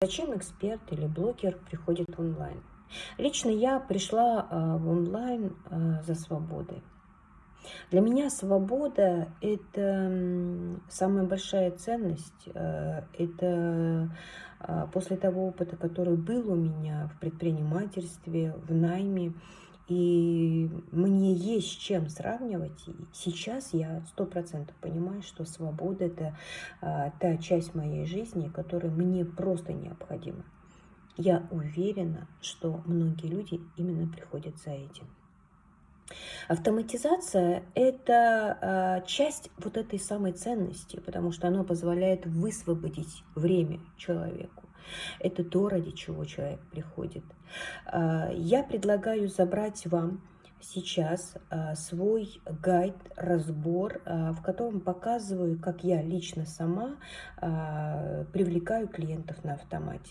Зачем эксперт или блогер приходит онлайн? Лично я пришла а, в онлайн а, за свободой. Для меня свобода – это самая большая ценность. А, это после того опыта, который был у меня в предпринимательстве, в найме, и мне есть с чем сравнивать. И сейчас я сто процентов понимаю, что свобода – это а, та часть моей жизни, которая мне просто необходима. Я уверена, что многие люди именно приходят за этим. Автоматизация – это а, часть вот этой самой ценности, потому что она позволяет высвободить время человеку. Это то, ради чего человек приходит. А, я предлагаю забрать вам сейчас а, свой гайд, разбор, а, в котором показываю, как я лично сама привлекаю клиентов на автомате.